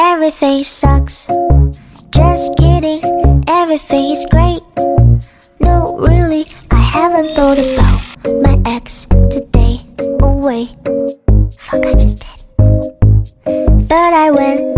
Everything sucks. Just kidding, everything is great. No, really, I haven't thought about my ex today. Oh, wait. Fuck, I just did. But I went